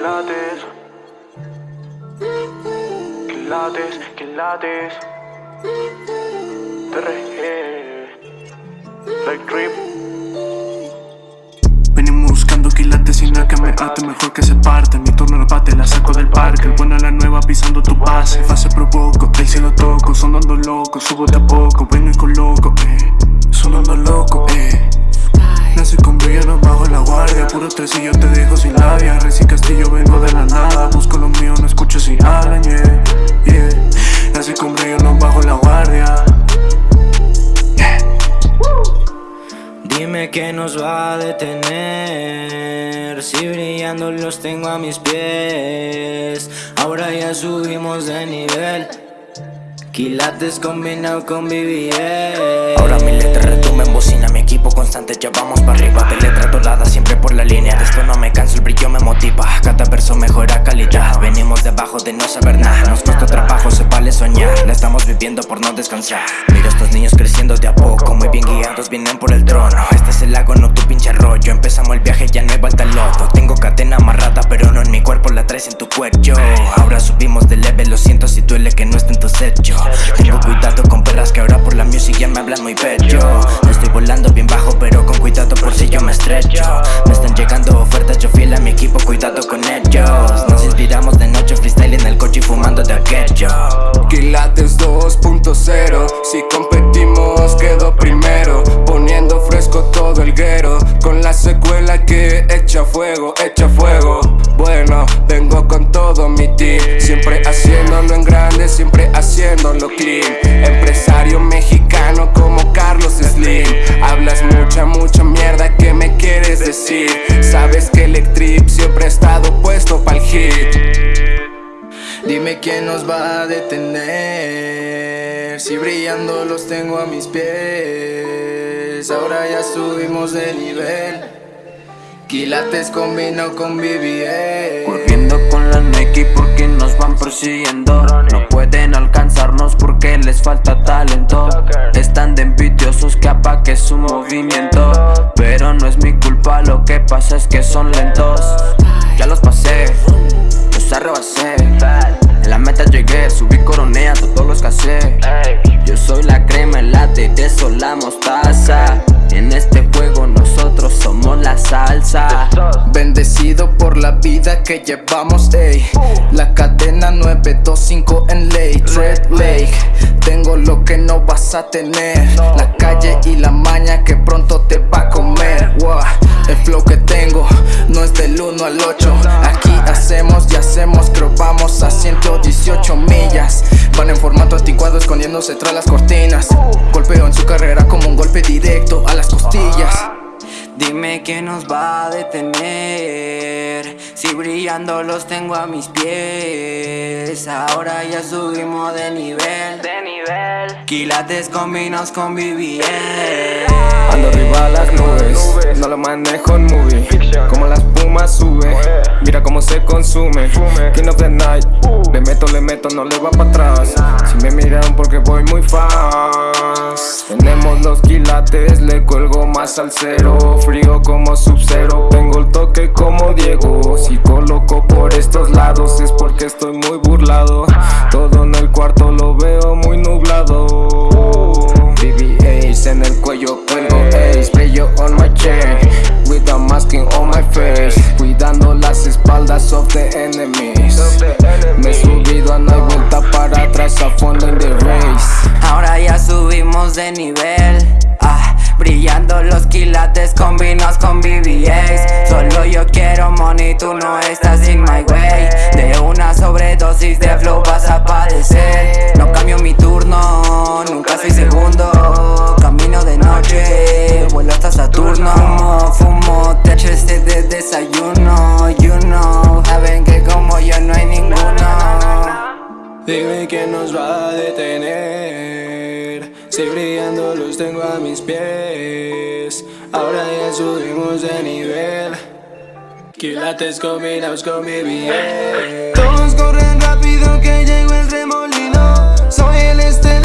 quilates, quilates, quilates, TRG, Like Trip. Venimos buscando quilates y no que me ate Mejor que se parte, mi turno al bate La saco del parque, el bueno a la nueva pisando tu base. Fase provoco, el cielo toco Sonando loco, subo de a poco. Vengo y coloco, eh Puro tres y yo te dejo sin labia. Reci Castillo, vengo de la nada. Busco lo mío, no escucho si hablan, yeah, yeah. Nací con brillo, no bajo la guardia. Dime que nos va a detener. Si brillando los tengo a mis pies. Ahora ya subimos de nivel Quilates combinado con BBS Ahora mi letra retumba en bocina Mi equipo constante ya vamos para arriba. De letra dorada siempre por la línea De esto no me canso, el brillo me motiva. Cada verso mejora calidad. Venimos debajo de no saber nada. Nos cuesta trabajo, se vale soñar. La estamos viviendo por no descansar. Mira estos niños creciendo de a poco Muy bien guiados, vienen por el trono. Este es el lago, no tu pinche rollo Empezamos el viaje, ya no hay Tengo cadena amarrada, pero no en mi cuerpo La traes en tu cuello. Ahora subimos de level, lo siento si duele que no esté en tu secho Tengo cuidado con perras que ahora por la music ya me hablan muy bello. Estoy volando bien bajo, pero con cuidado por si yo me estrecho Me están llegando ofertas, yo fiel a mi equipo, cuidado con ellos. Nos inspiramos de noche, freestyle en el coche y fumando de aquello. Quilates 2.0 Si echa fuego, echa fuego. Bueno, vengo con todo mi team. Siempre haciéndolo en grande, siempre haciéndolo clean. Empresario mexicano como Carlos Slim. Hablas mucha, mucha mierda, ¿qué me quieres decir? Sabes que Electrip siempre ha estado puesto pa'l hit. Dime quién nos va a detener. Si brillando los tengo a mis pies. Ahora ya subimos de nivel Quilates combino con BBS Corriendo con la Nike porque nos van persiguiendo. No pueden alcanzarnos porque les falta talento. Están de envidiosos que apague su movimiento. Pero no es mi culpa, lo que pasa es que son lentos. Ya los pasé, los arrebasé. En la meta llegué, subí coroné a todos los casé. Yo soy la crema, el latte, de eso la mostaza vida que llevamos, ey. La cadena 925 en ley, Red Lake. Tengo lo que no vas a tener. La calle y la maña que pronto te va a comer. El flow que tengo no es del 1 al 8 Aquí hacemos y hacemos, creo vamos a 118 millas. Van en formato anticuado escondiéndose tras las cortinas. Golpeo en su carrera como un golpe directo a las costillas. Dime quién nos va a detener Si brillando los tengo a mis pies Ahora ya subimos de nivel. De nivel. Quilates combinos con BBS Ando arriba a las nubes, no lo manejo en movie. Como la espuma sube, mira cómo se consume. King of the night, le meto, le meto, no le va para atrás. Si me miran porque voy muy fast. Tenemos los quilates, le cuelgo más al cero. Frío como sub-zero, como Diego. Si coloco por estos lados es porque estoy muy burlado. Todo en el cuarto lo veo muy nublado tú no estás in my way. De una sobredosis de flow vas a padecer. No cambio mi turno, nunca soy segundo. Camino de noche, vuelo hasta Saturno. Fumo, fumo, te este de desayuno. You know, saben que como yo no hay ninguno. Dime quién nos va a detener. Si brillando los tengo a mis pies. Ahora ya subimos de nivel Quilates combinados con mi bien. Todos corren rápido que llegó el remolino. Soy el este